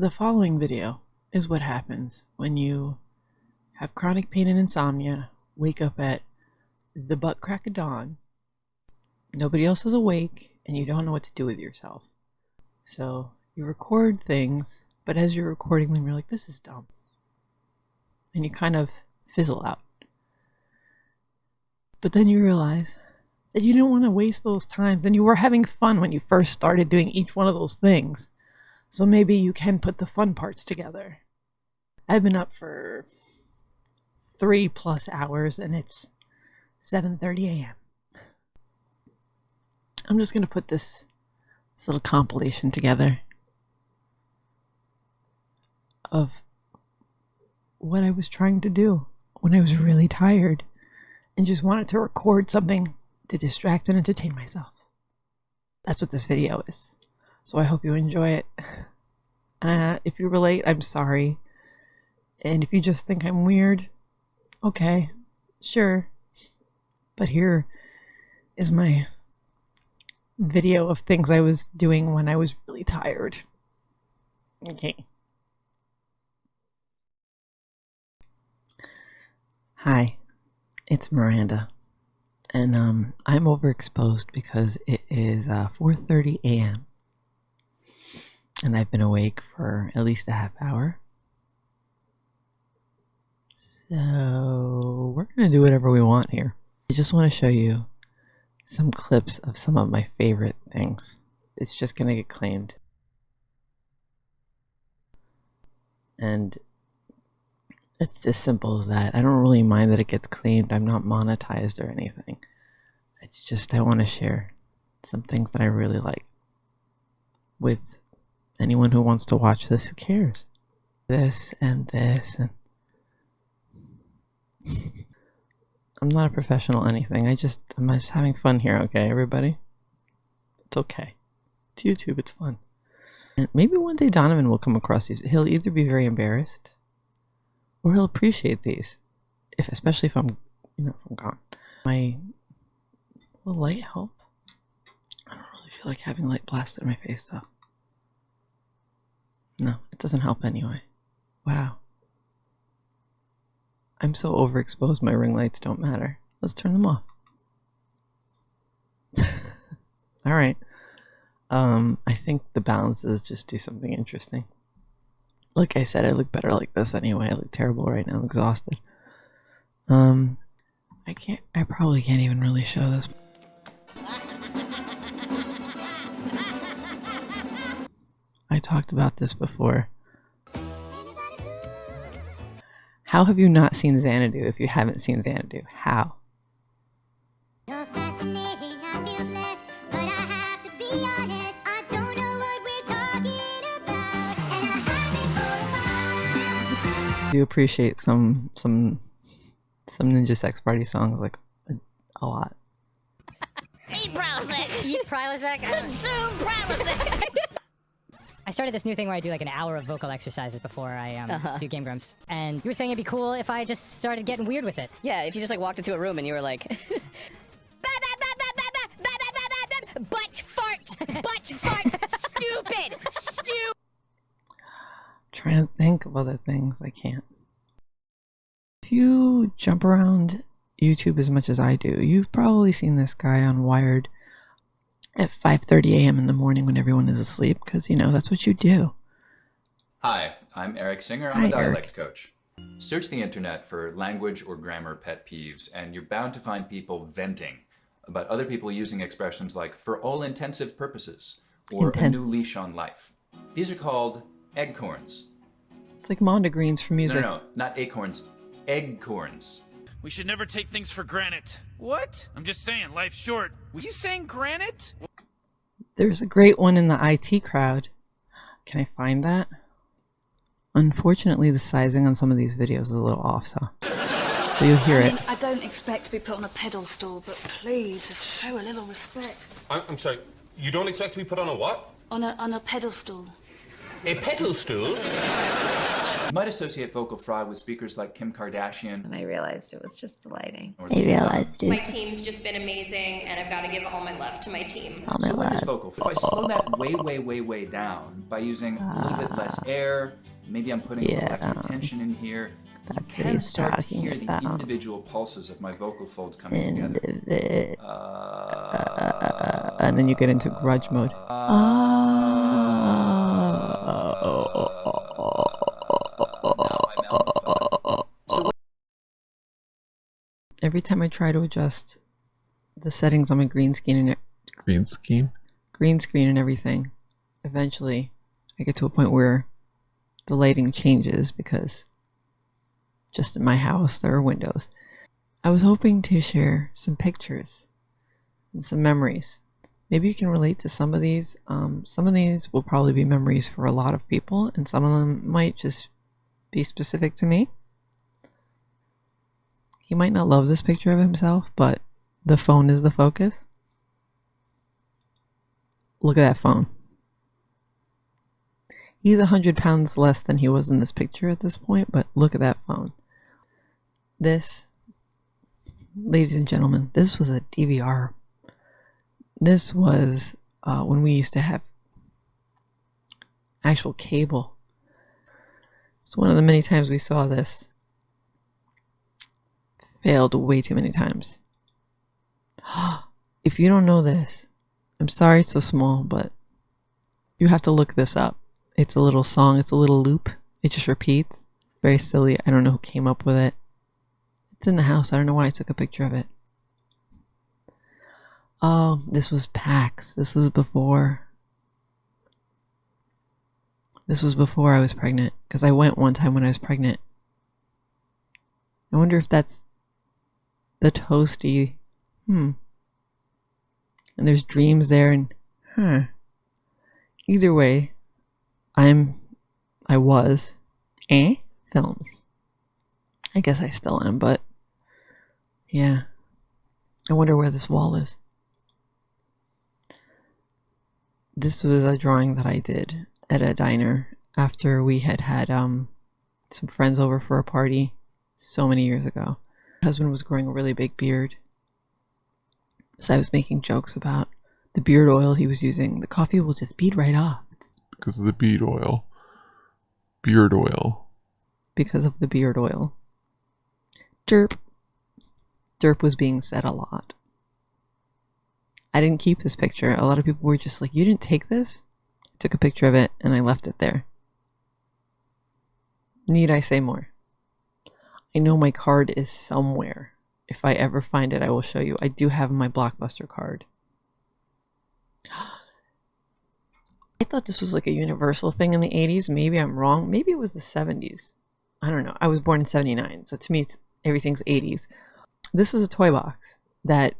The following video is what happens when you have chronic pain and insomnia, wake up at the butt crack of dawn, nobody else is awake, and you don't know what to do with yourself. So you record things, but as you're recording them, you're like, this is dumb. And you kind of fizzle out. But then you realize that you didn't want to waste those times, and you were having fun when you first started doing each one of those things. So maybe you can put the fun parts together. I've been up for three plus hours and it's 7.30 a.m. I'm just going to put this, this little compilation together of what I was trying to do when I was really tired and just wanted to record something to distract and entertain myself. That's what this video is. So I hope you enjoy it. Uh, if you relate, I'm sorry. And if you just think I'm weird, okay, sure. But here is my video of things I was doing when I was really tired. Okay. Hi, it's Miranda. And um, I'm overexposed because it is uh, 4.30 a.m and I've been awake for at least a half hour. So we're going to do whatever we want here. I just want to show you some clips of some of my favorite things. It's just going to get claimed. And it's as simple as that. I don't really mind that it gets claimed. I'm not monetized or anything. It's just I want to share some things that I really like with anyone who wants to watch this, who cares? This and this and I'm not a professional anything. I just I'm just having fun here, okay, everybody? It's okay. It's YouTube, it's fun. And maybe one day Donovan will come across these. He'll either be very embarrassed or he'll appreciate these. If especially if I'm you know, if I'm gone. My will light help? I don't really feel like having light blasted in my face though. No, it doesn't help anyway. Wow. I'm so overexposed my ring lights don't matter. Let's turn them off. Alright. Um, I think the balances just do something interesting. Like I said, I look better like this anyway. I look terrible right now. I'm exhausted. Um, I can't, I probably can't even really show this. Talked about this before. How have you not seen Xanadu if you haven't seen Xanadu? How? I do appreciate some some some Ninja Sex Party songs like a, a lot. Eat Prilosec! Eat Prilosec? Consume Prilosec! I started this new thing where I do like an hour of vocal exercises before I um, uh -huh. do Game Grumps. And you were saying it'd be cool if I just started getting weird with it. Yeah, if you just like walked into a room and you were like... Butt fart! Butt fart! Stupid! Stupid! Trying to think of other things. I can't. If you jump around YouTube as much as I do, you've probably seen this guy on Wired at 5.30 a.m. in the morning when everyone is asleep because, you know, that's what you do. Hi, I'm Erik Singer. I'm Hi, a dialect Eric. coach. Search the internet for language or grammar pet peeves and you're bound to find people venting about other people using expressions like for all intensive purposes or Intense. a new leash on life. These are called eggcorns. It's like Mondegreens for No, music. no, no, not acorns, eggcorns. We should never take things for granted. What? I'm just saying, life's short. Were you saying granite? There's a great one in the IT crowd. Can I find that? Unfortunately, the sizing on some of these videos is a little off, so, so you'll hear I, it. mean, I don't expect to be put on a pedestal, stool, but please, show a little respect. I'm, I'm sorry, you don't expect to be put on a what? On a on a pedestal. A pedal stool? You might associate vocal fry with speakers like Kim Kardashian. And I realized it was just the lighting. I the- realized My team's just been amazing, and I've got to give all my love to my team. All my So where is love. vocal? If I slow that way, way, way, way down by using a little bit less air, maybe I'm putting a little extra tension in here. You That's what can he's start to talking hear the about. individual pulses of my vocal folds coming And, together. the, Uh, and then you get into grudge mode. So Every time I try to adjust the settings on my green screen and Green scheme. green screen and everything, eventually I get to a point where the lighting changes because just in my house there are windows. I was hoping to share some pictures and some memories. Maybe you can relate to some of these. Um, some of these will probably be memories for a lot of people, and some of them might just be specific to me. He might not love this picture of himself, but the phone is the focus. Look at that phone. He's a hundred pounds less than he was in this picture at this point, but look at that phone. This, ladies and gentlemen, this was a DVR. This was uh, when we used to have actual cable. It's one of the many times we saw this. Failed way too many times. if you don't know this, I'm sorry it's so small, but you have to look this up. It's a little song, it's a little loop. It just repeats. Very silly. I don't know who came up with it. It's in the house. I don't know why I took a picture of it. Oh, this was PAX. This was before. This was before I was pregnant. Because I went one time when I was pregnant. I wonder if that's the toasty. Hmm. And there's dreams there and. Huh. Either way, I'm. I was. Eh? Films. I guess I still am, but. Yeah. I wonder where this wall is. This was a drawing that I did at a diner after we had had um some friends over for a party so many years ago. Husband was growing a really big beard. So I was making jokes about the beard oil he was using. The coffee will just bead right off Because of the bead oil. Beard oil. because of the beard oil. Derp. Derp was being said a lot. I didn't keep this picture. A lot of people were just like, You didn't take this? I took a picture of it and I left it there. Need I say more? I know my card is somewhere. If I ever find it, I will show you. I do have my Blockbuster card. I thought this was like a universal thing in the 80s. Maybe I'm wrong. Maybe it was the 70s. I don't know. I was born in 79, so to me, it's everything's 80s. This was a toy box that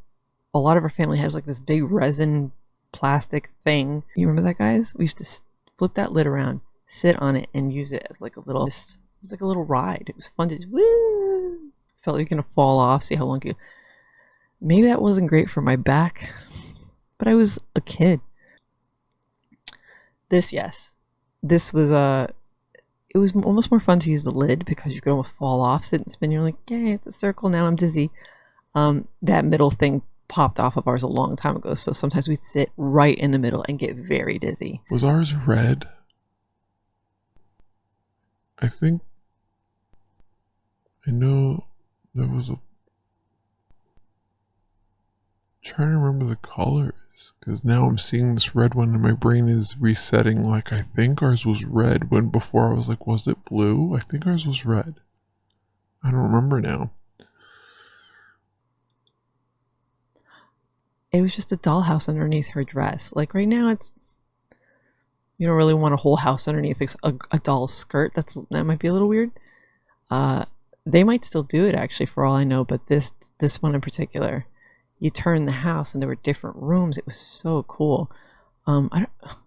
a lot of our family has like this big resin plastic thing. You remember that, guys? We used to flip that lid around, sit on it, and use it as like a little. It was like a little ride. It was fun to woo. Felt like you're gonna fall off. See how long you. Maybe that wasn't great for my back, but I was a kid. This, yes, this was a. it was almost more fun to use the lid because you could almost fall off, sit and spin. You're like, yay, it's a circle now. I'm dizzy. Um, that middle thing popped off of ours a long time ago, so sometimes we'd sit right in the middle and get very dizzy. Was ours red? I think. I know there was a. trying to remember the colors because now I'm seeing this red one and my brain is resetting. Like I think ours was red when before I was like, was it blue? I think ours was red. I don't remember now. It was just a dollhouse underneath her dress. Like right now, it's you don't really want a whole house underneath a, a doll skirt. That's that might be a little weird. Uh, they might still do it actually, for all I know. But this this one in particular, you turn the house and there were different rooms. It was so cool. Um, I don't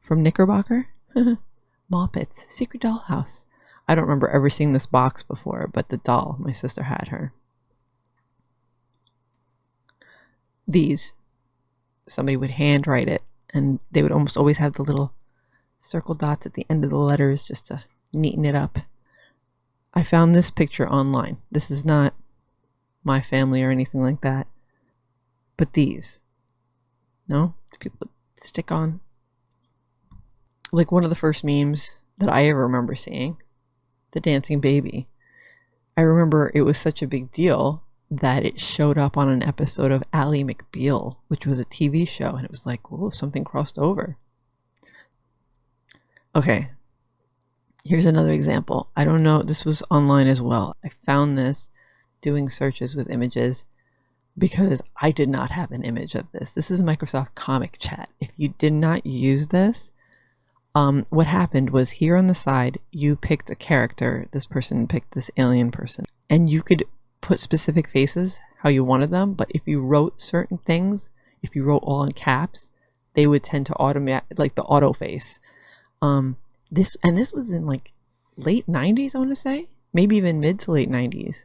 from Knickerbocker, Moppets, Secret Dollhouse. I don't remember ever seeing this box before, but the doll, my sister had her. These, somebody would handwrite it, and they would almost always have the little circle dots at the end of the letters just to neaten it up. I found this picture online. This is not my family or anything like that. But these. No? People stick on? Like one of the first memes that I ever remember seeing the dancing baby. I remember it was such a big deal that it showed up on an episode of Ally McBeal, which was a TV show, and it was like, whoa, something crossed over. Okay, here's another example. I don't know, this was online as well. I found this doing searches with images because I did not have an image of this. This is Microsoft Comic Chat. If you did not use this, um, what happened was here on the side, you picked a character. This person picked this alien person, and you could put specific faces how you wanted them. But if you wrote certain things, if you wrote all in caps, they would tend to automate like the auto face. Um, this and this was in like late 90s, I want to say, maybe even mid to late 90s.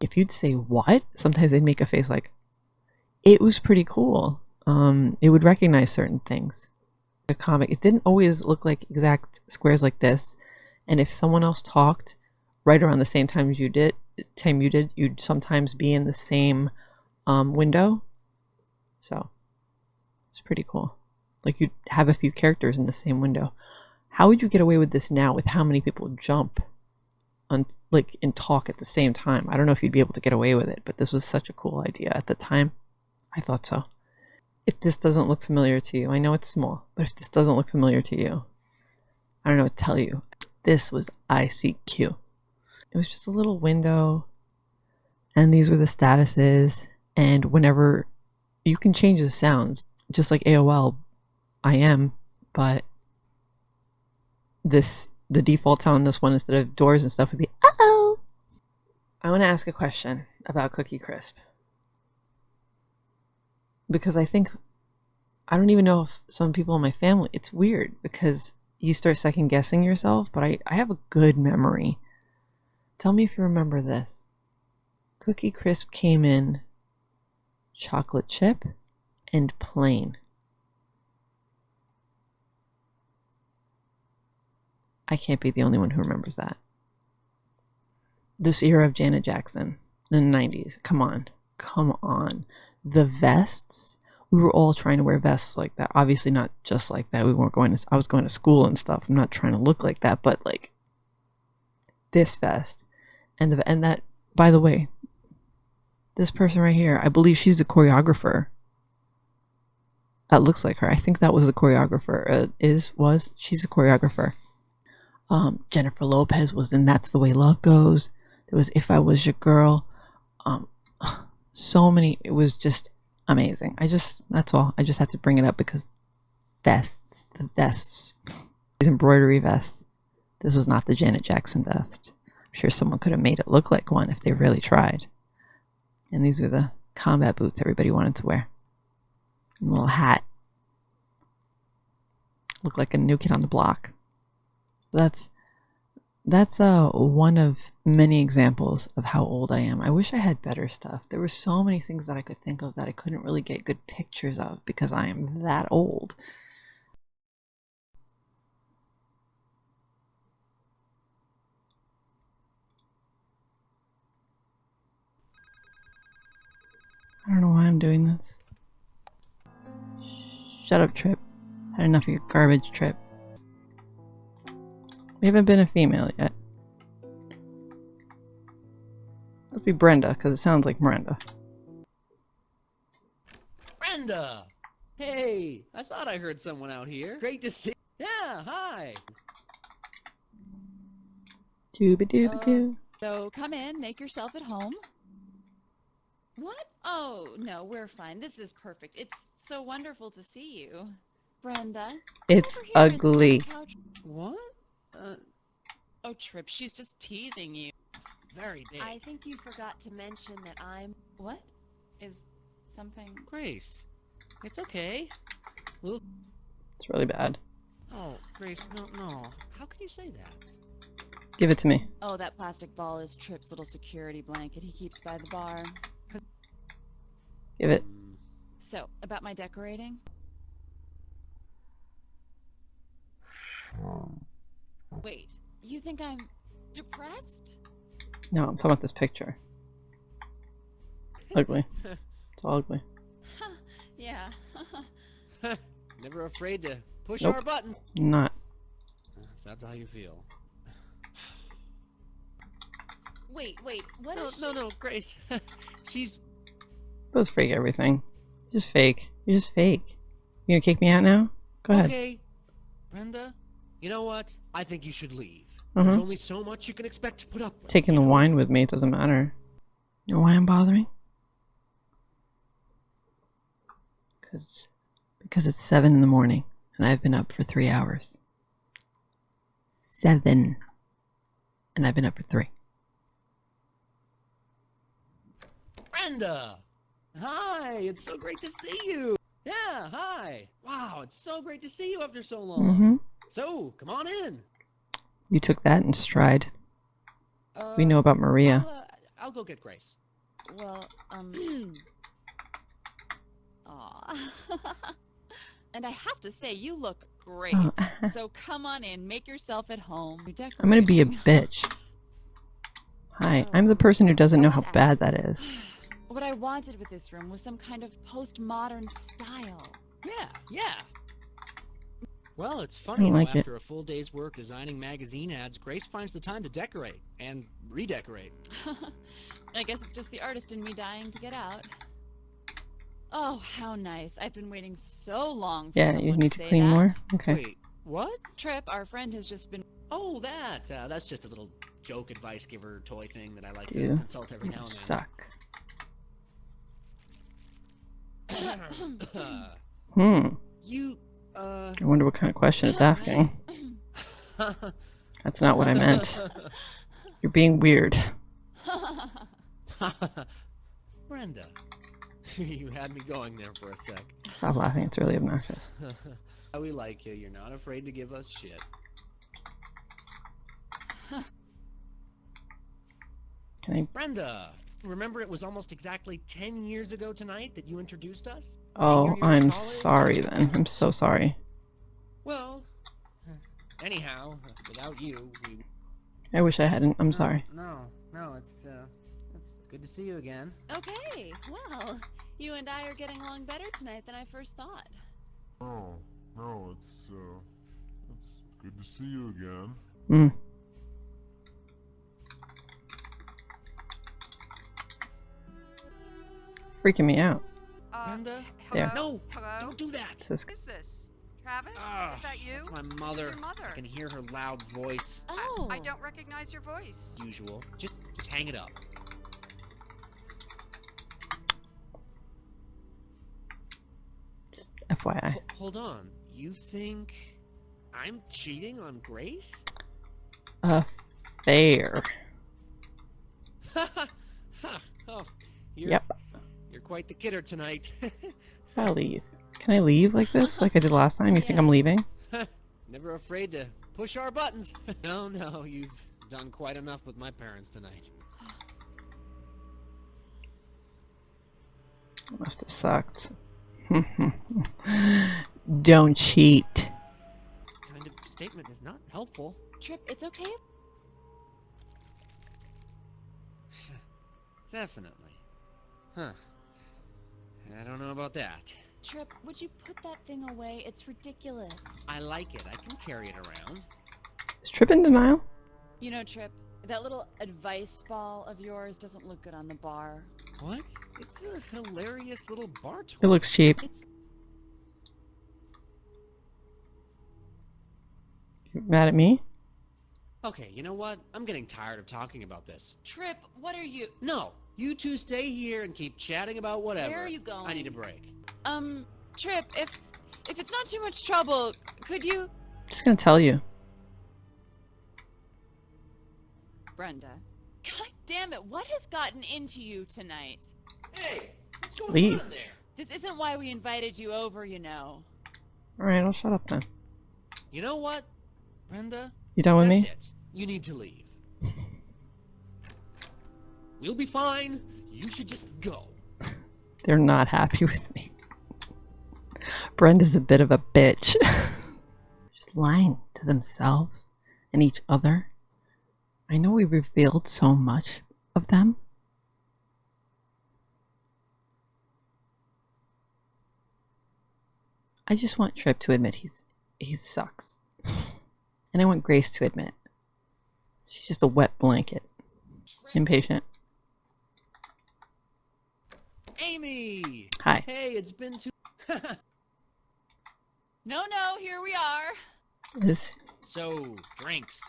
If you'd say what, sometimes they'd make a face like it was pretty cool. Um, it would recognize certain things a comic, it didn't always look like exact squares like this. And if someone else talked right around the same time as you did, time you did, you'd sometimes be in the same um, window. So it's pretty cool. Like you'd have a few characters in the same window. How would you get away with this now with how many people jump on like and talk at the same time? I don't know if you'd be able to get away with it, but this was such a cool idea at the time. I thought so if this doesn't look familiar to you, I know it's small, but if this doesn't look familiar to you, I don't know what to tell you. This was ICQ. It was just a little window, and these were the statuses. And whenever you can change the sounds, just like AOL, I am, but this the default sound on this one instead of doors and stuff would be uh oh. I want to ask a question about Cookie Crisp because I think I don't even know if some people in my family it's weird because you start second guessing yourself, but I, I have a good memory. Tell me if you remember this. Cookie Crisp came in chocolate chip and plain. I can't be the only one who remembers that. This era of Janet Jackson, the 90s. Come on. Come on. The vests? We were all trying to wear vests like that. Obviously not just like that. We weren't going to i was going to school and stuff. I'm not trying to look like that but like this vest and the and that by the way this person right here i believe she's the choreographer. That looks like her. I think that was the choreographer. Uh, is was? She's a choreographer um jennifer lopez was in that's the way love goes. There was if i was your girl. Um so many it was just amazing. I just that's all. I just had to bring it up because vests the vests these embroidery vests. This was not the janet jackson vest. I'm sure someone could have made it look like one if they really tried. And these were the combat boots everybody wanted to wear. And little hat. Looked like a new kid on the block that's that's uh, one of many examples of how old I am. I wish I had better stuff. There were so many things that I could think of that I couldn't really get good pictures of because I am that old. I don't know why I'm doing this. Shut up, Trip. Had enough of your garbage, Trip. We haven't been a female yet. Must be Brenda, because it sounds like Miranda. Brenda! Hey, I thought I heard someone out here. Great to see. Yeah, hi. Dooba dooba doo. Uh, so come in, make yourself at home. What? Oh, no, we're fine. This is perfect. It's so wonderful to see you. Brenda. It's ugly. What? Uh, oh, Trip, she's just teasing you. Very big. I think you forgot to mention that I'm. What? Is something. Grace, it's okay. Little... It's really bad. Oh, Grace, no, no. How can you say that? Give it to me. Oh, that plastic ball is Trip's little security blanket he keeps by the bar. Give it. So, about my decorating? Wait, You think I'm depressed? No, I'm talking about this picture. Ugly. It's all ugly. Yeah. Never afraid to push Nope. our buttons. I'm not. If that's how you feel. wait, wait. What no, is no, she- no, Grace. She's Those fake everything. You're just fake. You're just fake. You gonna kick me out now? Go ahead. okay. Brenda, you know what? I think you should leave. Uh-huh. There's only so much you can expect to put up with. Taking the wine with me, it doesn't matter. You know why I'm bothering? Cause, because it's seven in the morning and I've been up for three hours. Seven. And I've been up for three. Brenda! Hi, it's so great to see you. Yeah, hi. Wow, it's so great to see you after so long. Mm-hmm. So, come on in. You took that in stride. Uh, we know about Maria. I'll, uh, I'll go get Grace. Well, um. Aw. and I have to say, you look great. Oh. so come on in, make yourself at home. I'm gonna be a bitch. Hi, I'm the person who doesn't know how bad that is. What I wanted with this room was some kind of postmodern style. Yeah, yeah. Well, it's funny how it. after a full day's work designing magazine ads, Grace finds the time to decorate and redecorate. I guess it's just the artist in me dying to get out. Oh, how nice. I've been waiting so long for Yeah, someone you need to to clean that. more? Okay. Wait, what? Trip, our friend has just been Oh, that. Uh, that's just a little joke advice giver toy thing that I like to You consult every now and then. suck. Hmm. you, uh. I wonder what kind of question it's asking. That's not what I meant. You're being weird. Brenda, you had me going there for a sec. Stop laughing. It's really obnoxious. we like you. You're not afraid to give us shit. Can I? Brenda, remember it was almost exactly 10 years ago tonight that you introduced us? Oh, Senior year of I'm college? sorry then. I'm so sorry. Well, anyhow, without you, we. I wish I hadn't. I'm sorry. No, no, it's, uh, it's good to see you again. Okay, well, you and I are getting along better tonight than I first thought. Oh, no, it's, uh, it's good to see you again. Hmm. Freaking me out. Brenda? There. No! Hello? Don't do that! This Who's this? Travis? Ah, is that you? That's my mother. your mother. I can hear her loud voice. Oh. I don't recognize your voice. Usual. Just, just hang it up. Just FYI. Ho- hold on. You think I'm cheating on Grace? Uh, fair. oh, you're, Yep. You're quite the kidder tonight. I'll leave. Can I leave like this, like I did last time? You think I'm leaving? Never afraid to push our buttons. no, no, you've done quite enough with my parents tonight. Must have sucked. Don't cheat. Kind of statement is not helpful. Trip, it's okay. Definitely. Huh. I don't know about that. Trip, would you put that thing away? It's ridiculous. I like it. I can carry it around. Is Trip in denial? You know, Trip, that little advice ball of yours doesn't look good on the bar. What? It's a hilarious little bar toy. It looks cheap. You mad at me? Okay, you know what? I'm getting tired of talking about this. Trip, what are you? No, you two stay here and keep chatting about whatever. Where are you going? I need a break. Um, Trip, if if it's not too much trouble, could you? I'm Just gonna tell you. Brenda. God damn it! What has gotten into you tonight? Hey, what's going Leave. on there? This isn't why we invited you over, you know. Alright, I'll shut up then. You know what, Brenda? You done with That's me? it. You need to leave. We'll be fine. You should just go. They're not happy with me. Brenda's a bit of a bitch. Just lying to themselves and each other I know we revealed so much of them. I just want Trip to admit he's he sucks. And I want Grace to admit she's just a wet blanket. Impatient. Amy! Hi. Hey, it's been too. No, no, here we are. Is so, drinks.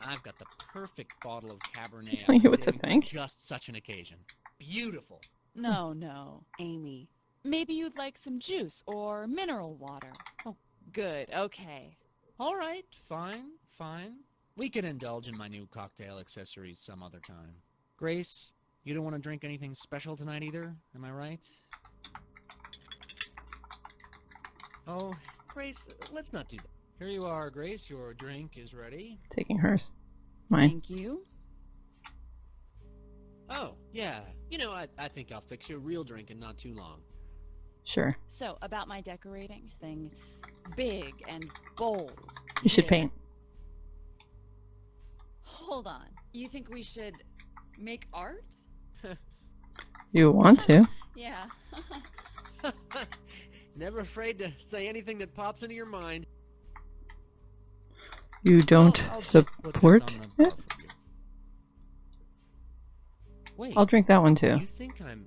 I've got the perfect bottle of Cabernet. telling I'm you what to think. Just such an occasion. Beautiful. No, no, Amy. Maybe you'd like some juice or mineral water. Oh, good. Okay. All right, fine, fine. We can indulge in my new cocktail accessories some other time. Grace, you don't want to drink anything special tonight either, am I right? Oh, Grace, let's not do that. Here you are, Grace. Your drink is ready. taking hers. Mine. Thank you. Oh, yeah. You know, I, I think I'll fix you a real drink in not too long. Sure. So, about my decorating thing big and bold. You should Yeah. paint. Hold on. You think we should make art? You want to. Yeah. Never afraid to say anything that pops into your mind. You don't I'll just put support it? bar for you. Wait, I'll drink that one too. you think I'm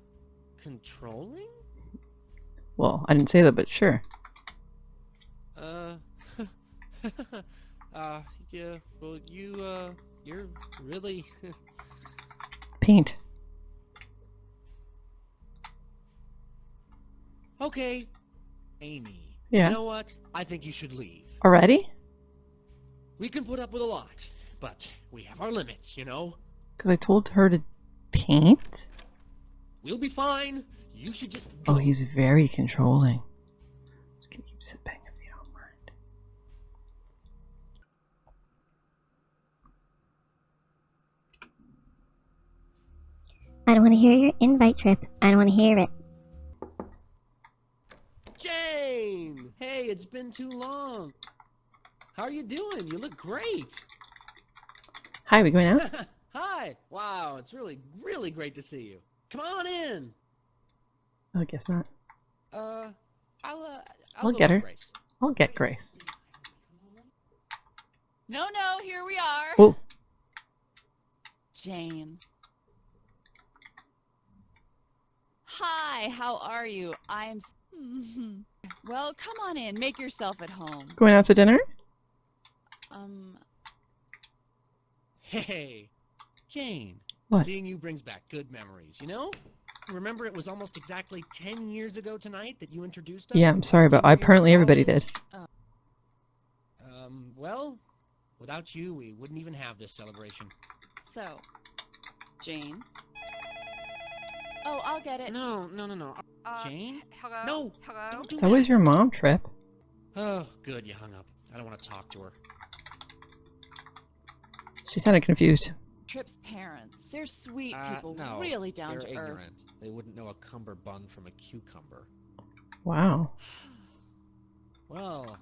controlling? Well, I didn't say that, but sure. Uh, uh, yeah. Well, you, uh, you're really. Paint. Okay, Amy. Yeah. You know what? I think you should leave. Already? We can put up with a lot, but we have our limits, you know. Because I told her to paint? We'll be fine. You should just. Oh, he's very controlling. Just gonna keep sipping if you don't mind. I don't want to hear your invite trip. I don't want to hear it. Jane! Hey, it's been too long. How are you doing? You look great. Hi, we going out? Hi. Wow, it's really, really great to see you. Come on in. I guess not. Uh, I'll, uh, I'll, I'll get her. Grace. I'll get Grace. No, no, here we are. Oh, Jane. Hi, how are you? I'm. s-. Well, come on in. Make yourself at home. going out to dinner? Um, Hey, Jane. What? Seeing you brings back good memories, you know? Remember it was almost exactly 10 years ago tonight that you introduced us? Yeah, I'm sorry, but Senior apparently everybody did. Um, well, without you, we wouldn't even have this celebration. so, Jane. Oh, I'll get it. No, no, no, no. Uh, Jane? Hello? No, Hello? don't do That that was your mom trip. Oh, good, you hung up. I don't want to talk to her. She sounded confused. Trip's parents. They're sweet Uh, people, no, really down they're to earth. ignorant. They wouldn't know a cummerbund from a cucumber. Wow. Well,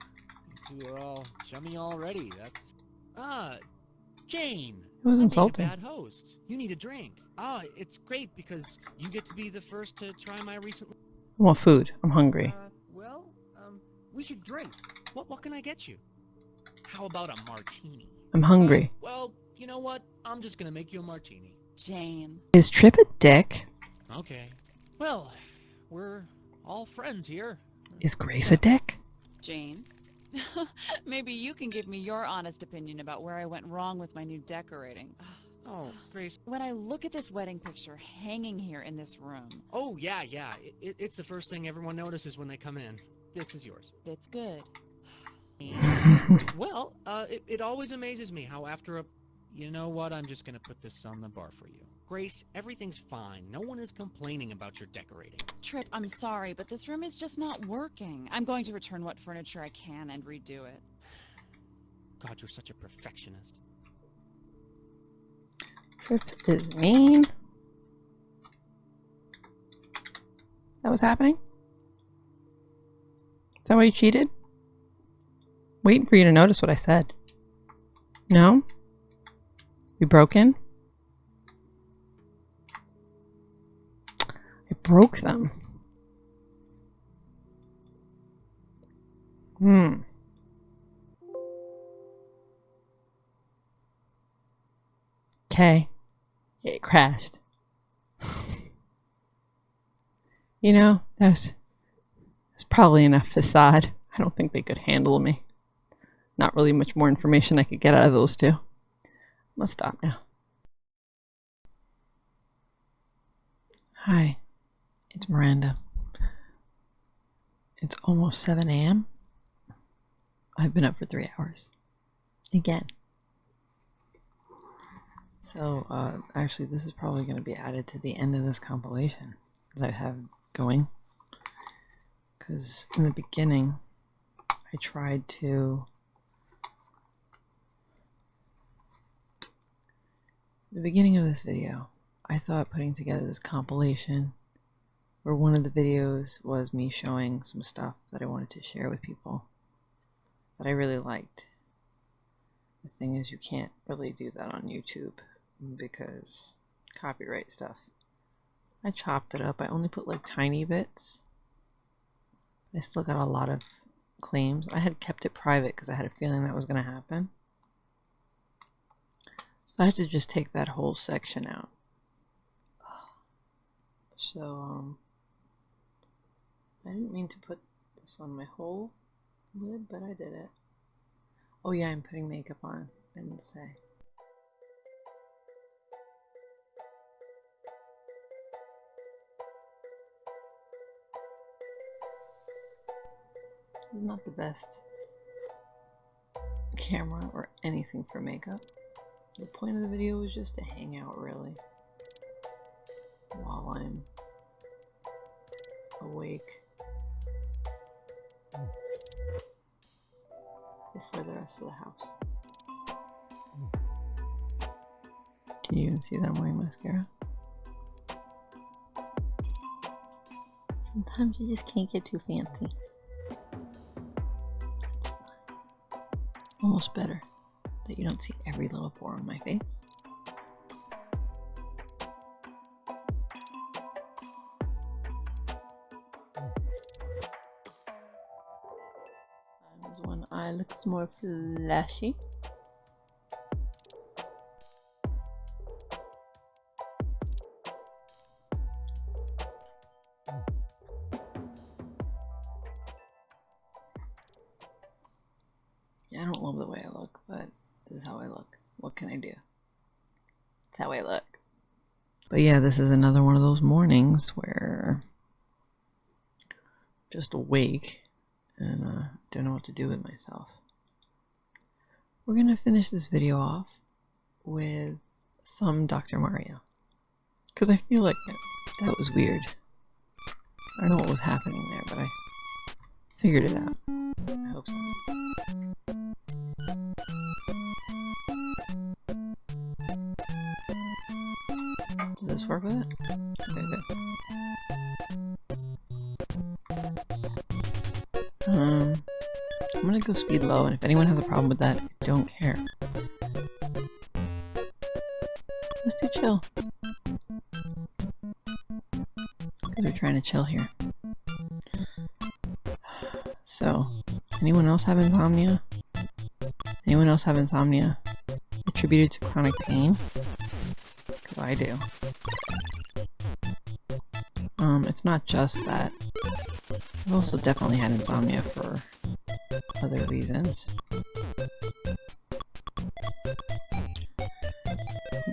you two are all chummy already. That's ah, Jane. It was I'm insulting. Bad host. You need a drink. Ah, it's great because you get to be the first to try my recent. I want food. I'm hungry. Uh, well, um, we should drink. What what can I get you? How about a martini? I'm hungry. Well, you know what? I'm just gonna make you a martini. Jane. Is Trip a dick? Okay. Well, we're all friends here. Is Grace a dick? Jane. Maybe you can give me your honest opinion about where I went wrong with my new decorating. Oh, Grace. When I look at this wedding picture hanging here in this room, Oh yeah, yeah. It, it, it's the first thing everyone notices when they come in. This is yours. it's good. well, uh, it, it always amazes me how after a, you know what? I'm just gonna put this on the bar for you, Grace. Everything's fine. No one is complaining about your decorating. Trip, I'm sorry, but this room is just not working. I'm going to return what furniture I can and redo it. God, you're such a perfectionist. Trip is mean. That was happening? Is that why you cheated? Waiting for you to notice what I said. No? You broken? I broke them. Hmm. Okay. It crashed. you know, that's that's probably enough facade. I don't think they could handle me. Not really much more information I could get out of those two. Must stop now. Hi, it's Miranda. It's almost 7 a.m. I've been up for three hours. Again. So, uh, actually, this is probably going to be added to the end of this compilation that I have going. Because in the beginning, I tried to. The beginning of this video, I thought putting together this compilation where one of the videos was me showing some stuff that I wanted to share with people that I really liked. The thing is, you can't really do that on YouTube because copyright stuff. I chopped it up. I only put like tiny bits. I still got a lot of claims. I had kept it private because I had a feeling that was going to happen. So I had to just take that whole section out. So, um, I didn't mean to put this on my whole lid, but I did it. Oh yeah, I'm putting makeup on. I didn't say. It's not the best camera or anything for makeup. The point of the video was just to hang out, really, while I'm awake before the rest of the house. Can you even see that I'm wearing mascara? Sometimes you just can't get too fancy. It's almost better that you don't see every little pore on my face. Looks more flashy. I don't love the way I look, but this is how I look. What can I do? It's how I look. But yeah, this is another one of those mornings where just awake and uh, don't know what to do with myself. We're gonna finish this video off with some Dr. Mario. Because I feel like that, that was weird. I don't know what was happening there, but I figured it out. Go speed low, and if anyone has a problem with that, I don't care. Let's do chill. Because we're trying to chill here. So, anyone else have insomnia? Anyone else have insomnia attributed to chronic pain? Because I do. Um, it's not just that. I've also definitely had insomnia for other reasons.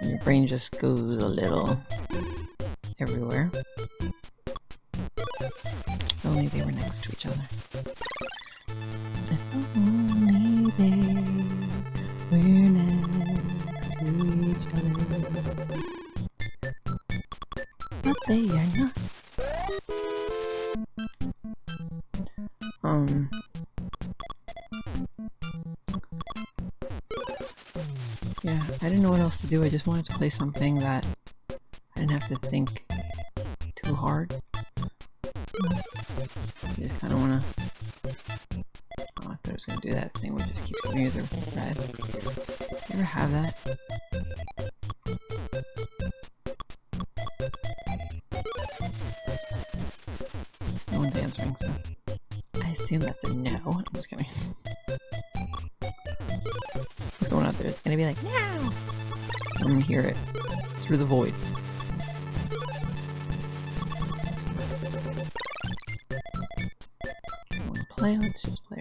Your brain just goes a little everywhere. To play something that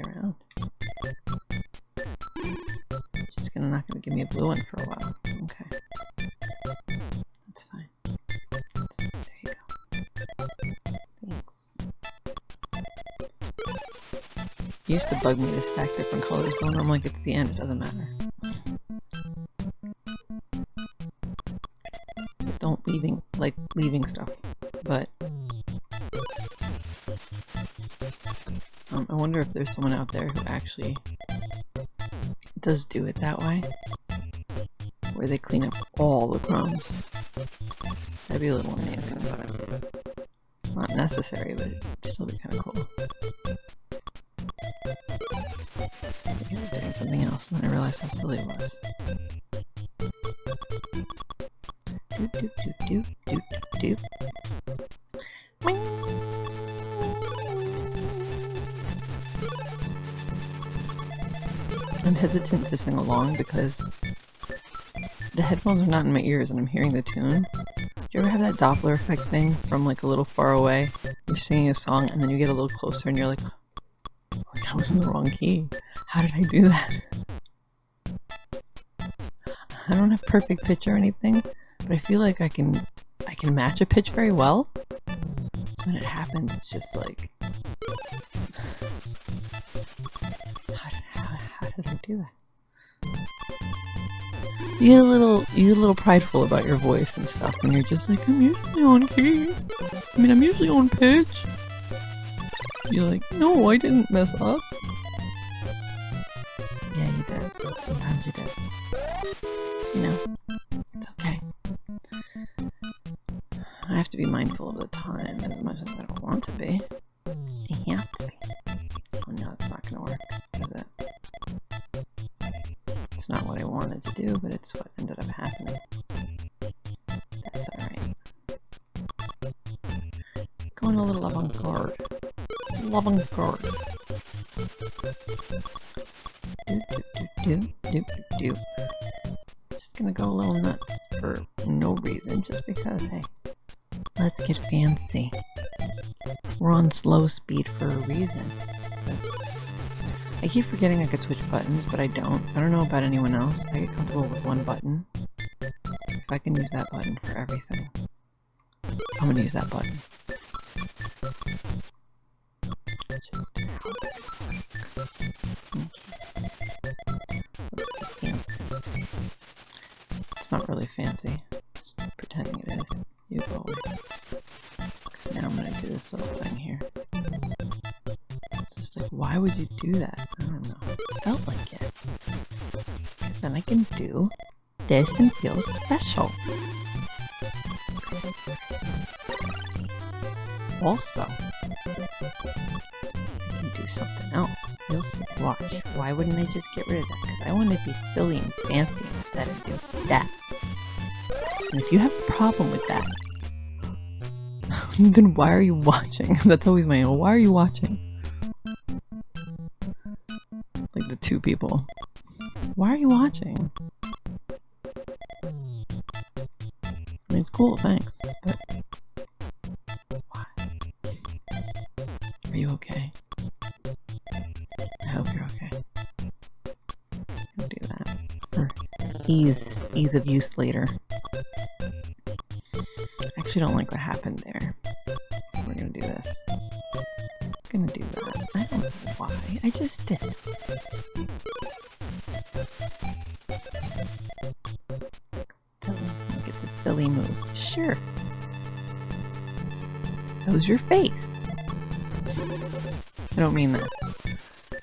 Around. She's gonna not gonna give me a blue one for a while. Okay. That's fine. That's fine. There you go. Thanks. It used to bug me to stack different colors, but I'm like, it's the end, it doesn't matter. Just don't leaving like leaving stuff. There's someone out there who actually does do it that way. Where they clean up all the crumbs. That'd be a little amazing, but it's not necessary, but it'd still be kind of cool. I was doing something else, and then I realized how silly it was. Because the headphones are not in my ears and I'm hearing the tune. Do you ever have that Doppler effect thing from like a little far away? You're singing a song and then you get a little closer and you're like, like I was in the wrong key. How did I do that? I don't have perfect pitch or anything, but I feel like I can I can match a pitch very well. When it happens, it's just like how did, how, how did I do that? You get a little you get a little prideful about your voice and stuff when you're just like, I'm usually on key. I mean I'm usually on pitch. You're like, no, I didn't mess up. Yeah, you did. Sometimes you did. You know, it's okay. I have to be mindful of the time as much as I don't want to be. It's what ended up happening. That's alright. Going a little avant-garde. Avant-garde. Do, do, do, do. Keep forgetting I could switch buttons, but I don't. I don't know about anyone else. I get comfortable with one button. If I can use that button for everything, I'm gonna use that button. This and feel special. Also, do something else. You'll see. Watch. Why wouldn't I just get rid of that? Because I want to be silly and fancy instead of doing that. And if you have a problem with that, then why are you watching? That's always my own. why are you watching? Like the two people. Why are you watching? It's cool, thanks, but why? Are you okay? I hope you're okay. I'll do that for ease, ease of use later. I actually don't like what happened there. Your face. I don't mean that.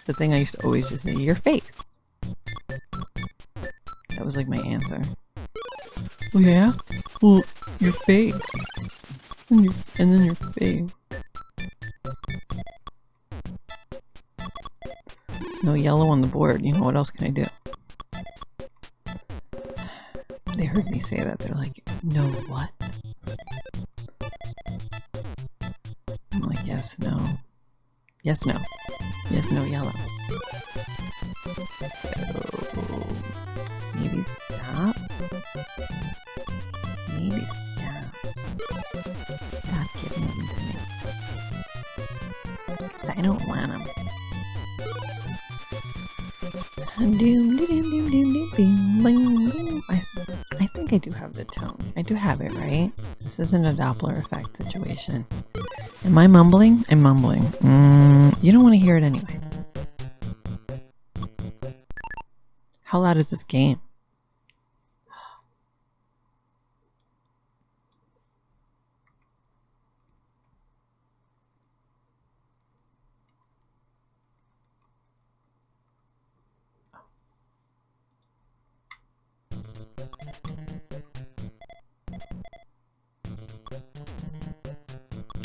The thing I used to always just say, your face. So, maybe stop. Maybe stop. Stop giving them to me. I don't want them. I, I think I do have the tone. I do have it, right? This isn't a Doppler effect situation. Am I mumbling? I'm mumbling. Mm, you don't want to hear it anyway. How loud is this game?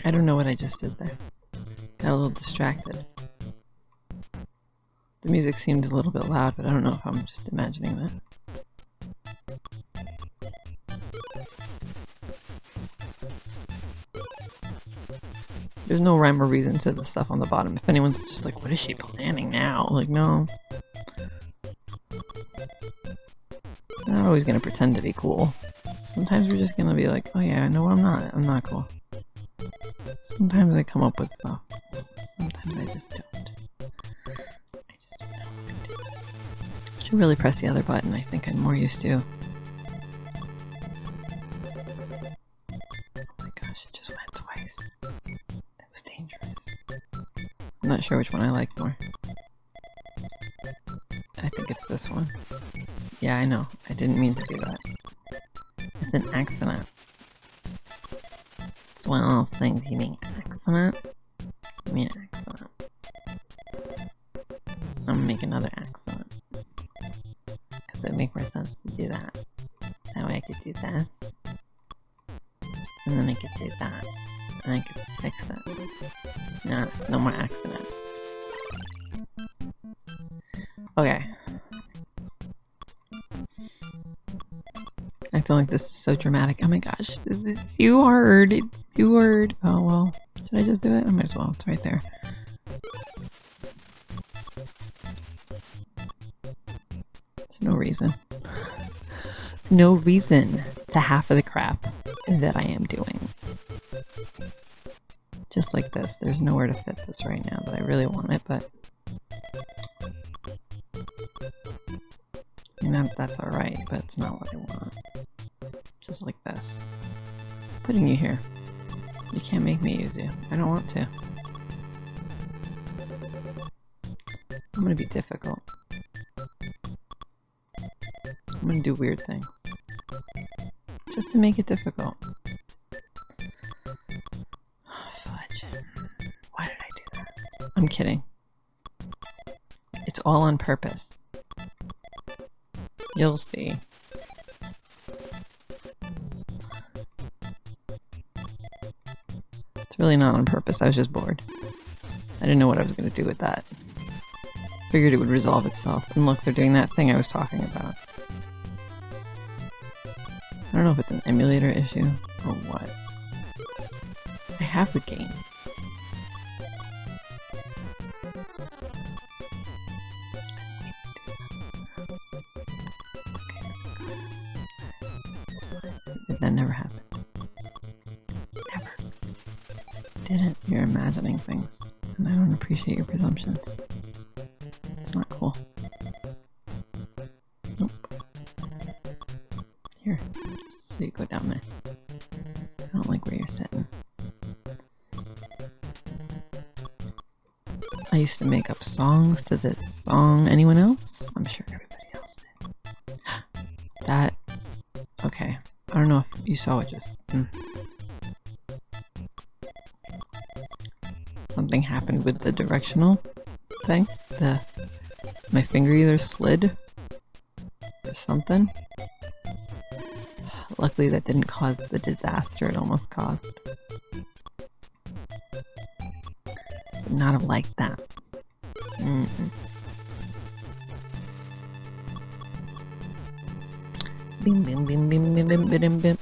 I don't know what I just did there. Got a little distracted. The music seemed a little bit loud, but I don't know if I'm just imagining that. There's no rhyme or reason to the stuff on the bottom. If anyone's just like, what is she planning now? Like, no. I'm not always gonna pretend to be cool. Sometimes we're just gonna be like, oh yeah, no, I'm not. I'm not cool. Sometimes I come up with stuff. Sometimes I just don't. Should really press the other button. I think I'm more used to. Oh my gosh, it just went twice. That was dangerous. I'm not sure which one I like more. I think it's this one. Yeah, I know. I didn't mean to do that. It's an accident. It's one of those things you mean accident. You mean accident. I'm gonna make another accident. Do that. And I could fix it. No, no more accident. Okay. I feel like this is so dramatic. Oh my gosh, this is too hard. It's too hard. Oh well. Should I just do it? I might as well. It's right there. There's no reason. No reason to half of the crap that I am doing. Just like this. There's nowhere to fit this right now, but I really want it, but that's alright, but it's not what I want. Just like this. Putting you here. You can't make me use you. I don't want to. I'm gonna be difficult. I'm gonna do weird things. Just to make it difficult. I'm kidding. It's all on purpose. You'll see. It's really not on purpose. I was just bored. I didn't know what I was going to do with that. Figured it would resolve itself. And look, they're doing that thing I was talking about. I don't know if it's an emulator issue or what. I have the game. Presumptions. It's not cool. Nope. Here. Just so you go down there. I don't like where you're sitting. I used to make up songs to this song. Anyone else? I'm sure everybody else did. that. Okay. I don't know if you saw it just. mm. Directional thing. The my finger either slid or something. Luckily, that didn't cause the disaster it almost caused. Would not have liked that. Mm -mm. Bim bim bim bim bim bim bim bim.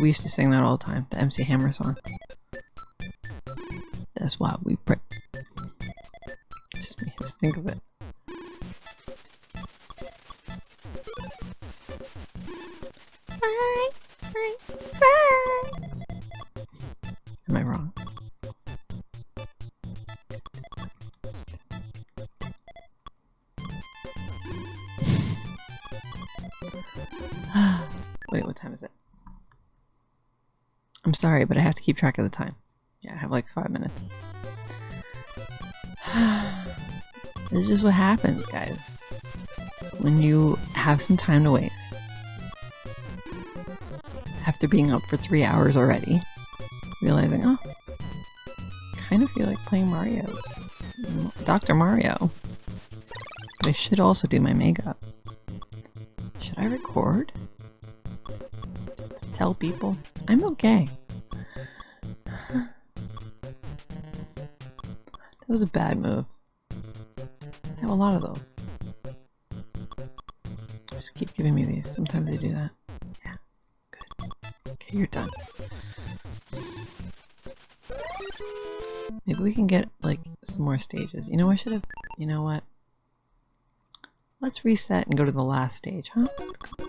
We used to sing that all the time, the MC Hammer song. That's why we pray. Just think of it. Sorry, but I have to keep track of the time. Yeah, I have like five minutes. this is just what happens, guys. When you have some time to waste. After being up for three hours already, realizing, oh, kind of feel like playing Mario. Dr. Mario. But I should also do my makeup. Should I record? Tell people I'm okay. Was a bad move. I have a lot of those. Just keep giving me these. Sometimes they do that. Yeah. Good. Okay, you're done. Maybe we can get, like, some more stages. You know, I should have... You know what? Let's reset and go to the last stage, huh?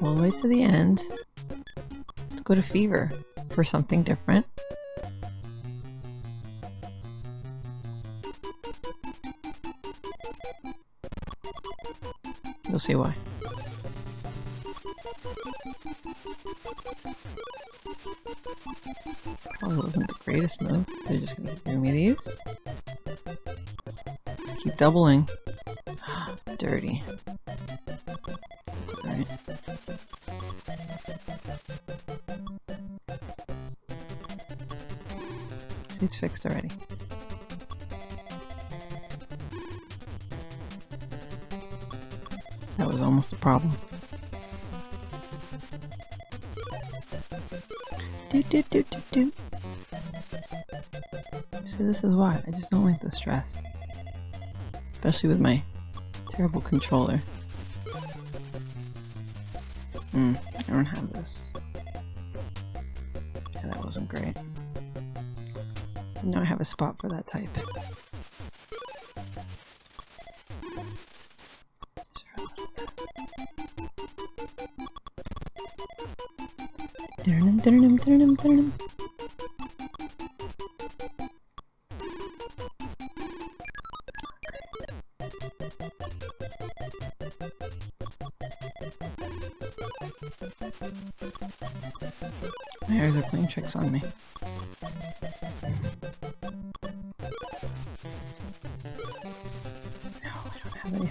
All the way to the end. Let's go to Fever for something different. See why. Oh, Probably wasn't the greatest move. They're just gonna give me these. Keep doubling. Dirty. Alright. It's fixed already. Problem. Do do do do do. So this is why I just don't like the stress, especially with my terrible controller. Hmm, I don't have this. Yeah, that wasn't great. Now I have a spot for that type.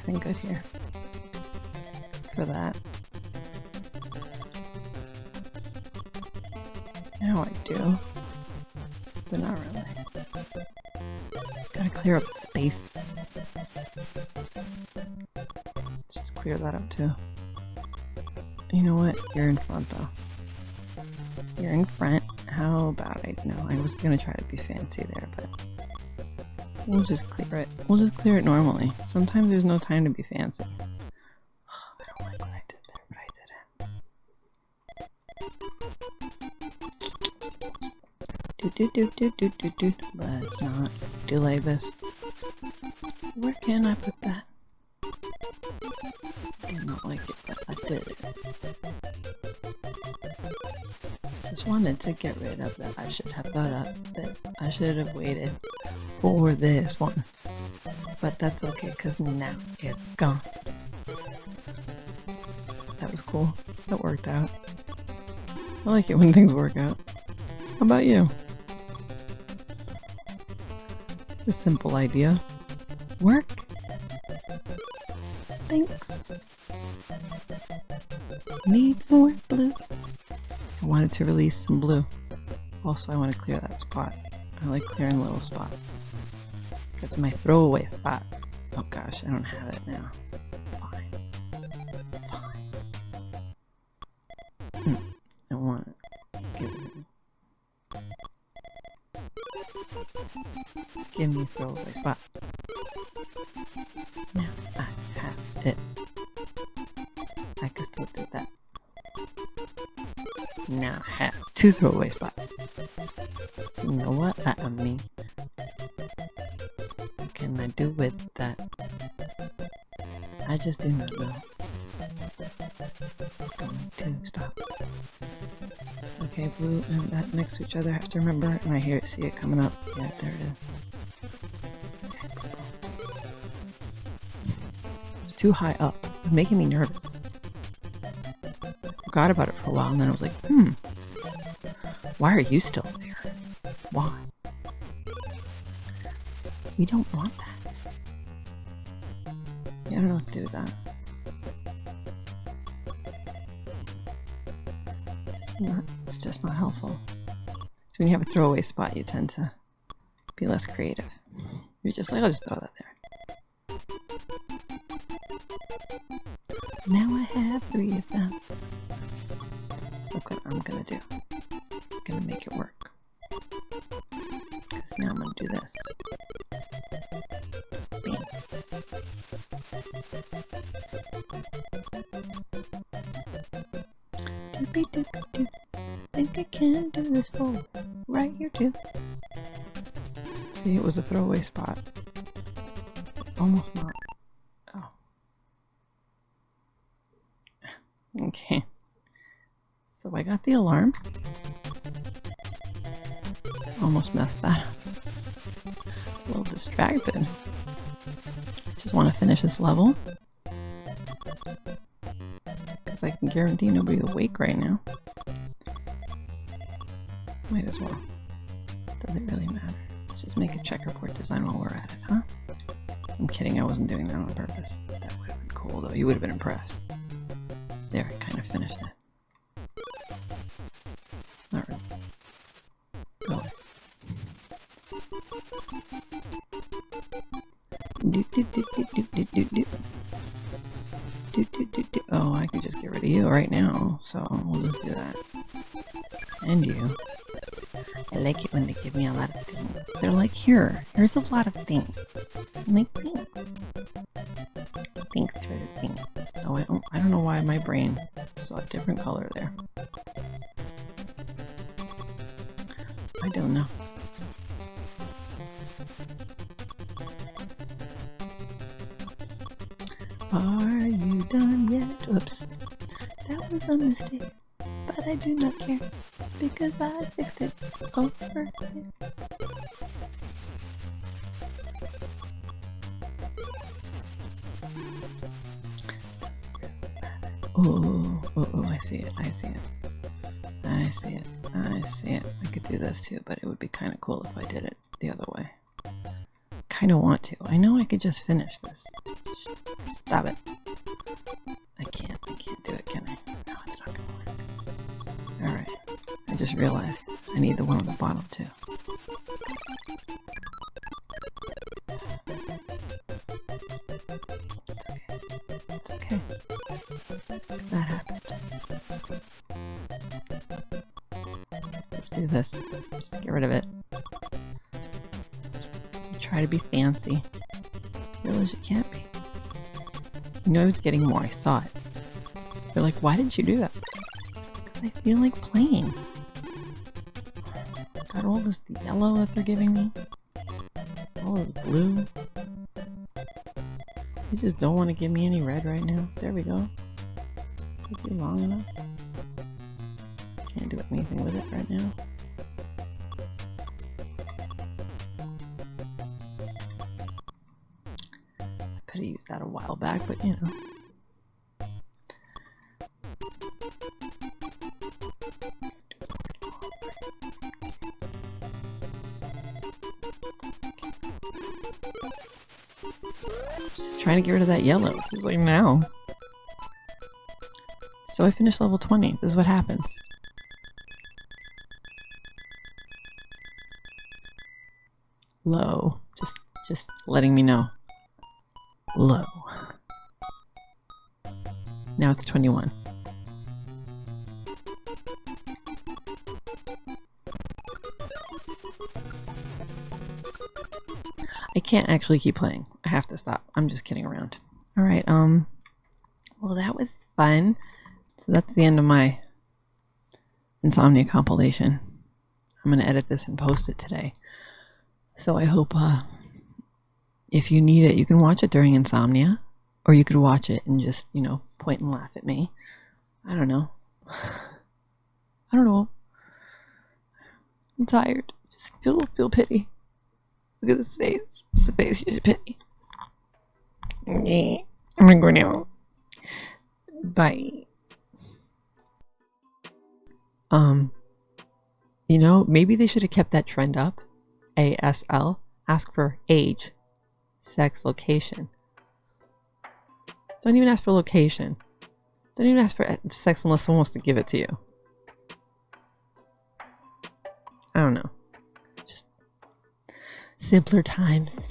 Anything good here for that. Now I do, but not really. Gotta clear up space. Let's just clear that up too. You know what? You're in front though. You're in front. How about I know? I was gonna try to be fancy there, but we'll just clear it. We'll just clear it normally. Sometimes there's no time to be fancy. I don't like what I did there, but I did it. Do do do do do do do. Let's not delay this. Where can I put that? I did not like it, but I did it. Just wanted to get rid of that. I should have thought of that. I should have waited for this one. But that's okay, because now it's gone. That was cool. That worked out. I like it when things work out. How about you? Just a simple idea. Work. Thanks. Need more blue. I wanted to release some blue. Also, I want to clear that spot. I like clearing little spots. That's my throwaway spot. Oh gosh, I don't have it now. Fine. Fine. Hmm. I want it. Give it. Give me a throwaway spot. Now I have it. I could still do that. Now I have two throwaway spots. You know what I mean? What just do not know. Going to stop. Okay, blue and that next to each other. I have to remember, and I hear it, see it coming up. Yeah, there it is. It's too high up. It's making me nervous. Forgot about it for a while, and then I was like, hmm. Why are you still spot, you tend to be less creative. You're just like, I'll just throw that there. Now I have three of them. Look what I'm gonna do. I'm gonna make it work. Because now I'm gonna do this. Doopy doopy doo. Think I can do this for right here too. See, it was a throwaway spot. It's almost not. Oh. Okay. So I got the alarm. Almost messed that up. A little distracted. Just want to finish this level. Because I can guarantee nobody's awake right now. Might as well. Does it really matter? Let's just make a checkerboard design while we're at it, huh? I'm kidding, I wasn't doing that on purpose. That would have been cool though, you would have been impressed. There, I kind of finished it. Do, do, do. Oh, I could just get rid of you right now, so we'll just do that. And you. When they give me a lot of things. They're like, here, here's a lot of things. I'm like, thanks. Thanks for the things. Oh, I don't, I don't know why my brain saw a different color there. Oh, oh, oh, I see it. I see it. I see it. I see it. I could do this too, but it would be kind of cool if I did it the other way. Kind of want to. I know I could just finish this. Stop it. I can't. I can't do it, can I? No, it's not gonna work. Alright. I just realized I need the one on the bottom too. Was getting more. I saw it. They're like, why didn't you do that? Because I feel like playing. Got all this yellow that they're giving me. All this blue. You just don't want to give me any red right now. There we go. You long enough. Can't do anything with it right now. I could have used that a while back, but you know. Trying to get rid of that yellow. This is like now. So I finished level 20. This is what happens. Low. Just just letting me know. Low. Now it's 21. Can't actually keep playing. I have to stop. I'm just kidding around. Alright, um... Well, that was fun. So that's the end of my insomnia compilation. I'm gonna edit this and post it today. So I hope uh, if you need it, you can watch it during insomnia, or you could watch it and just you know point and laugh at me. I don't know. I don't know. I'm tired. Just feel feel pity. Look at this face. It's the face you should pity. I'm gonna go now. Bye. Um, you know, maybe they should have kept that trend up. ASL. Ask for age, sex, location. Don't even ask for location. Don't even ask for sex unless someone wants to give it to you. I don't know. Simpler times.